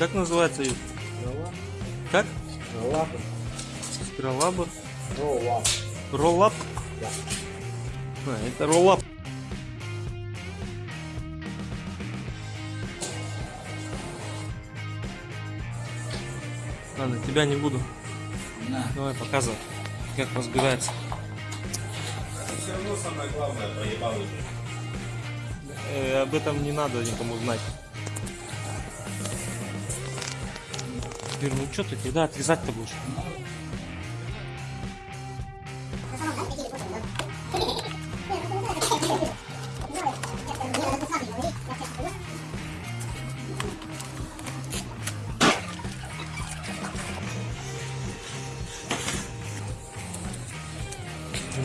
Как называется? ее? Как? Роллап. Спиралабр? Роллап. Роллап? Да. А, это роллап. Ладно, тебя не буду. На. Давай показывай, как разбирается. Все равно самое главное проебал уже. Э, об этом не надо никому знать. Теперь, ну что ты, когда отрезать-то будешь?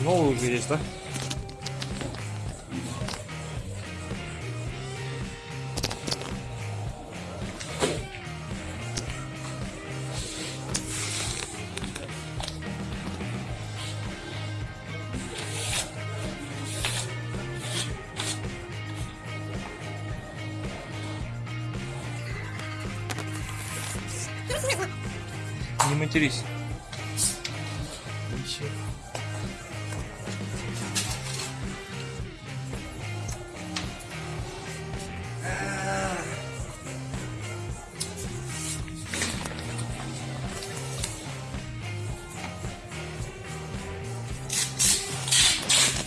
Новый уже есть, да? Не матерись.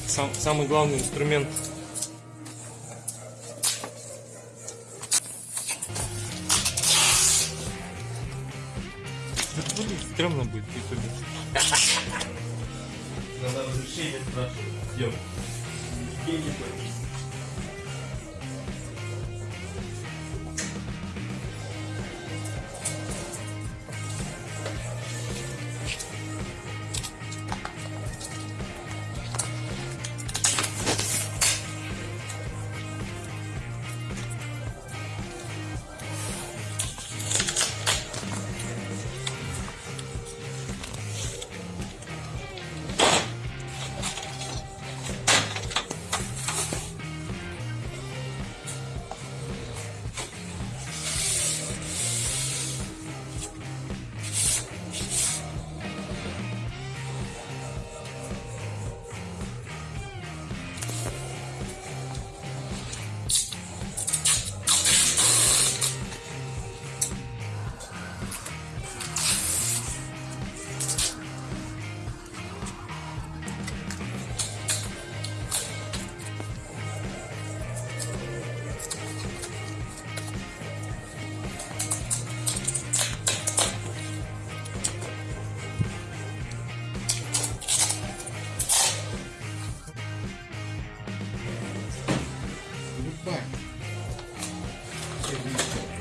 Сам, самый главный инструмент. Стрёмно будет. Надо разрешение спрашивать. Идем. Деньги платить.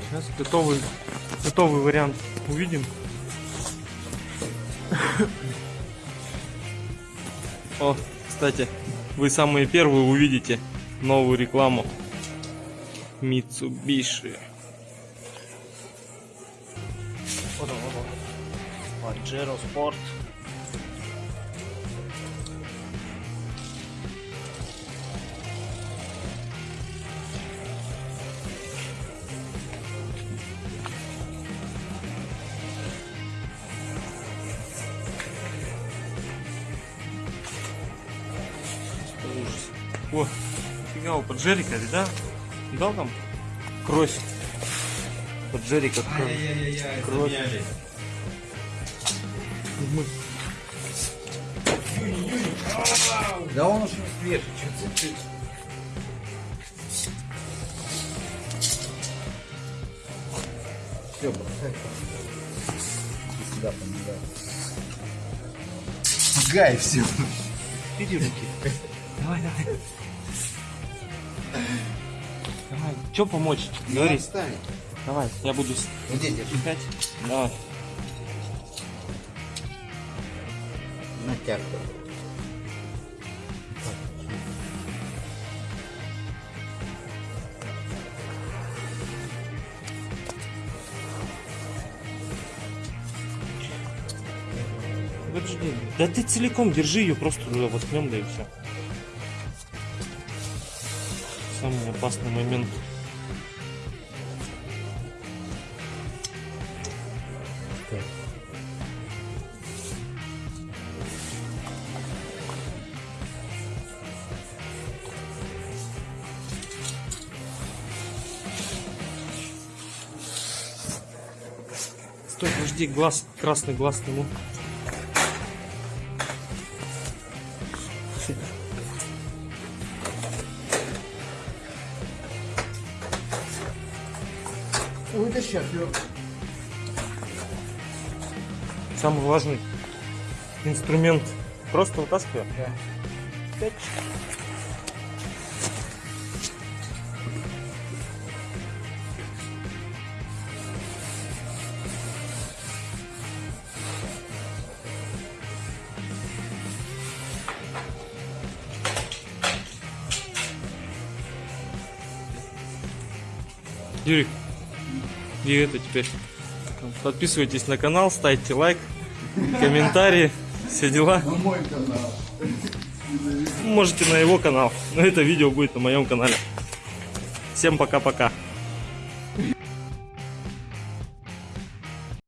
Сейчас готовый, готовый вариант увидим. О, кстати, вы самые первые увидите новую рекламу Mitsubishi. Вот он, вот он. Pajero Sport. О, фига у поджерика, да? Да там? Кровь. Поджерика. Ай-яй-яй, Кровь. Да он уж не свежий, что ты? Все, бросай. Сюда помогай. Гай, все. Иди руки. Давай, давай. Давай, что помочь? Говори. Отстань. Давай, я буду Иди, держи. искать. Давай. Натяг. Подожди. Да ты целиком держи ее, просто туда воткнем, да и все. опасный момент. Так. Стой, жди глаз, красный глаз нему. Вытащи отвертку. Самый важный инструмент. Просто вытаскиваю. Да. Юрик, и это теперь. Подписывайтесь на канал, ставьте лайк, комментарии, все дела. На мой канал. Можете на его канал, но это видео будет на моем канале. Всем пока-пока.